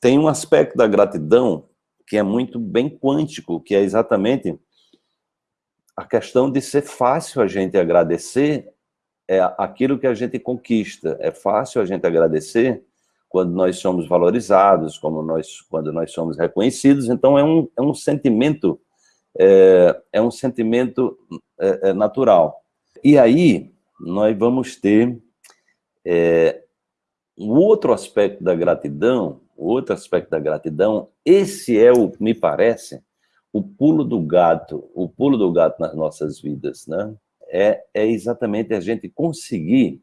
tem um aspecto da gratidão que é muito bem quântico, que é exatamente a questão de ser fácil a gente agradecer é aquilo que a gente conquista. É fácil a gente agradecer quando nós somos valorizados, como nós, quando nós somos reconhecidos. Então, é um, é um sentimento, é, é um sentimento é, é natural. E aí, nós vamos ter é, um outro aspecto da gratidão, outro aspecto da gratidão, esse é o, me parece, o pulo do gato, o pulo do gato nas nossas vidas, né? É, é exatamente a gente conseguir,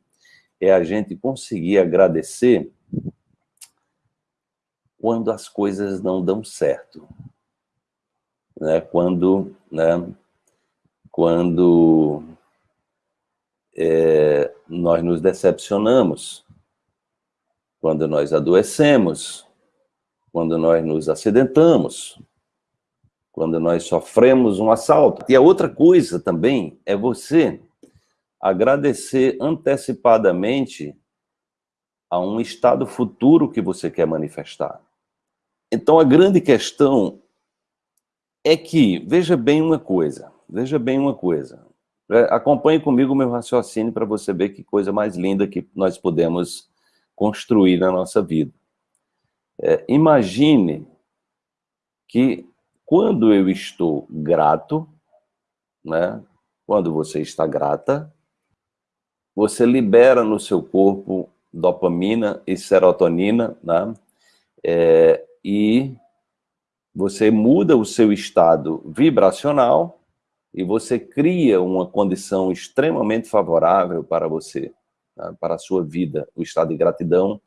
é a gente conseguir agradecer quando as coisas não dão certo. Né? Quando, né? quando é, nós nos decepcionamos, quando nós adoecemos, quando nós nos acidentamos, quando nós sofremos um assalto. E a outra coisa também é você agradecer antecipadamente a um estado futuro que você quer manifestar. Então, a grande questão é que, veja bem uma coisa, veja bem uma coisa, é, acompanhe comigo o meu raciocínio para você ver que coisa mais linda que nós podemos construir na nossa vida. É, imagine que quando eu estou grato, né, quando você está grata, você libera no seu corpo dopamina e serotonina, né, é, e você muda o seu estado vibracional e você cria uma condição extremamente favorável para você, né, para a sua vida. O estado de gratidão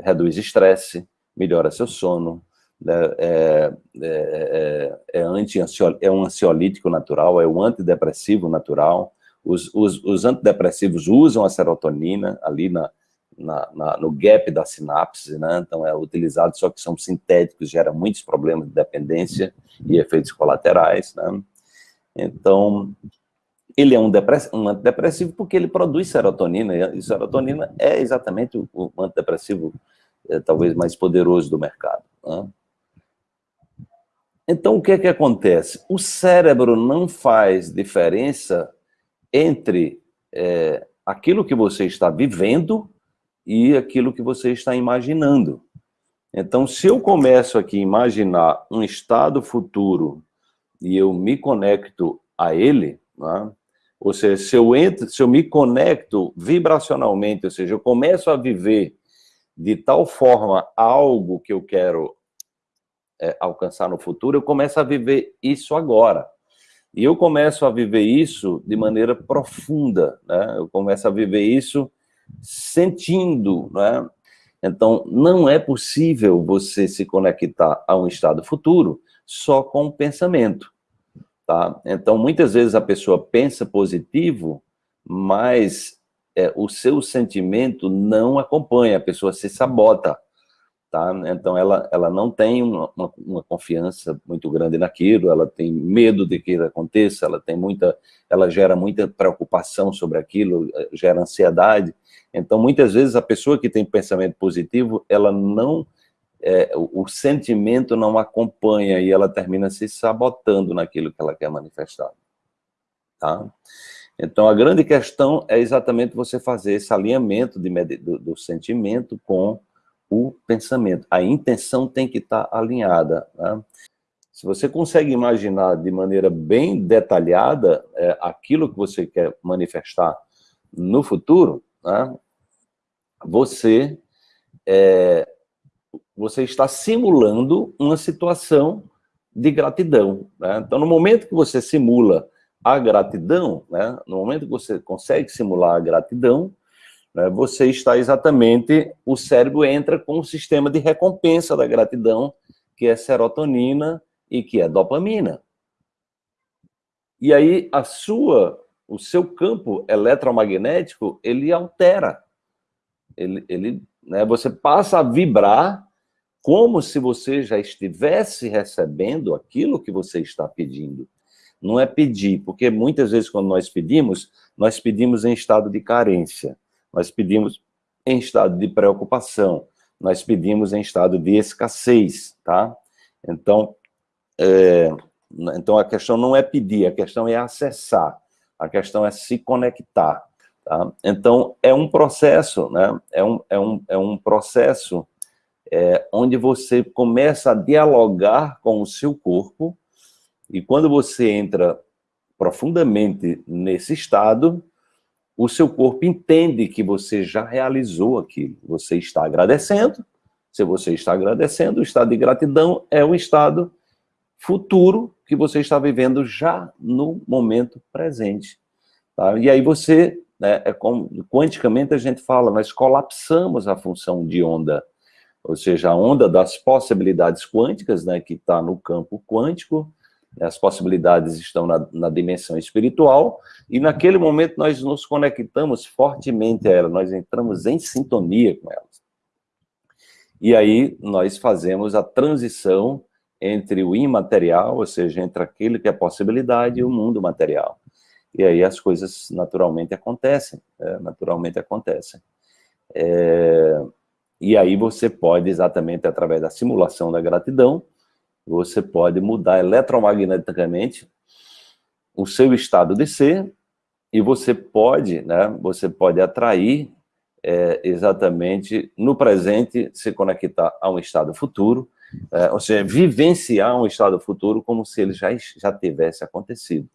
reduz estresse, melhora seu sono, né, é, é, é, é, anti é um ansiolítico natural, é um antidepressivo natural. Os, os, os antidepressivos usam a serotonina ali na, na, na, no gap da sinapse, né? então é utilizado, só que são sintéticos, gera muitos problemas de dependência e efeitos colaterais. Né? Então, ele é um, um antidepressivo porque ele produz serotonina, e serotonina é exatamente o, o antidepressivo é, talvez mais poderoso do mercado. Né? Então, o que é que acontece? O cérebro não faz diferença entre é, aquilo que você está vivendo e aquilo que você está imaginando. Então, se eu começo aqui a imaginar um estado futuro e eu me conecto a ele, né? ou seja, se eu, entro, se eu me conecto vibracionalmente, ou seja, eu começo a viver de tal forma algo que eu quero é, alcançar no futuro, eu começo a viver isso agora. E eu começo a viver isso de maneira profunda, né? eu começo a viver isso sentindo, né? Então, não é possível você se conectar a um estado futuro só com o pensamento, tá? Então, muitas vezes a pessoa pensa positivo, mas é, o seu sentimento não acompanha, a pessoa se sabota, tá? Então, ela, ela não tem uma, uma, confiança muito grande naquilo, ela tem medo de que aconteça, ela tem muita, ela gera muita preocupação sobre aquilo, gera ansiedade, então, muitas vezes, a pessoa que tem pensamento positivo, ela não, é, o, o, sentimento não acompanha e ela termina se sabotando naquilo que ela quer manifestar. Tá? Então, a grande questão é exatamente você fazer esse alinhamento de, do, do sentimento com o pensamento. A intenção tem que estar alinhada. Né? Se você consegue imaginar de maneira bem detalhada é, aquilo que você quer manifestar no futuro, né, você, é, você está simulando uma situação de gratidão. Né? Então, no momento que você simula a gratidão, né, no momento que você consegue simular a gratidão, né, você está exatamente, o cérebro entra com o sistema de recompensa da gratidão, que é serotonina e que é dopamina. E aí a sua o seu campo eletromagnético, ele altera. Ele, ele, né, você passa a vibrar como se você já estivesse recebendo aquilo que você está pedindo. Não é pedir, porque muitas vezes quando nós pedimos, nós pedimos em estado de carência, nós pedimos em estado de preocupação, nós pedimos em estado de escassez, tá? Então, é, então a questão não é pedir, a questão é acessar, a questão é se conectar, tá? Então, é um processo, né? É um, é um, é um processo é, onde você começa a dialogar com o seu corpo, e quando você entra profundamente nesse estado, o seu corpo entende que você já realizou aquilo. Você está agradecendo. Se você está agradecendo, o estado de gratidão é o estado futuro que você está vivendo já no momento presente. Tá? E aí você, né, é como, quanticamente a gente fala, nós colapsamos a função de onda ou seja, a onda das possibilidades quânticas, né, que está no campo quântico, as possibilidades estão na, na, dimensão espiritual, e naquele momento nós nos conectamos fortemente a ela, nós entramos em sintonia com elas. E aí nós fazemos a transição entre o imaterial, ou seja, entre aquilo que é possibilidade e o mundo material. E aí as coisas naturalmente acontecem, é, naturalmente acontecem. É, e aí você pode, exatamente através da simulação da gratidão, você pode mudar eletromagneticamente o seu estado de ser e você pode, né, você pode atrair é, exatamente no presente se conectar a um estado futuro, é, ou seja, vivenciar um estado futuro como se ele já, já tivesse acontecido.